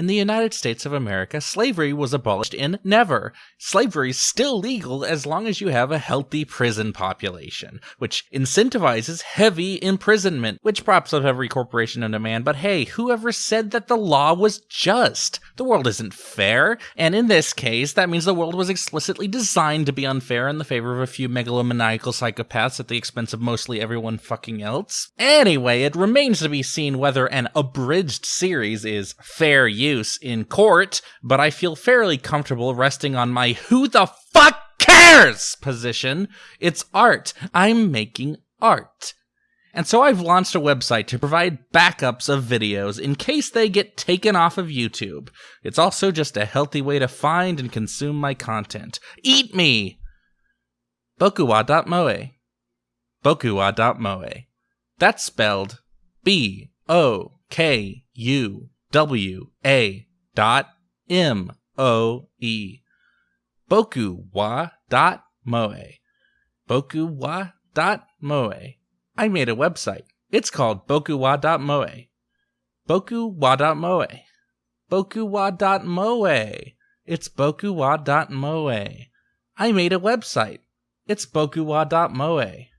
In the United States of America, slavery was abolished in never. Slavery is still legal as long as you have a healthy prison population, which incentivizes heavy imprisonment, which props up every corporation in demand. But hey, whoever said that the law was just? The world isn't fair, and in this case, that means the world was explicitly designed to be unfair in the favor of a few megalomaniacal psychopaths at the expense of mostly everyone fucking else. Anyway, it remains to be seen whether an abridged series is fair use use in court, but I feel fairly comfortable resting on my who the fuck cares position. It's art. I'm making art. And so I've launched a website to provide backups of videos in case they get taken off of YouTube. It's also just a healthy way to find and consume my content. Eat me! Bokuwa.moe. Bokuwa.moe. That's spelled B O K U W A dot M O E. Boku wa dot moe. Boku wa dot moe. I made a website. It's called bokuwa dot moe. Boku wa dot moe. Boku wa dot moe. It's bokuwa dot moe. I made a website. It's bokuwa dot moe.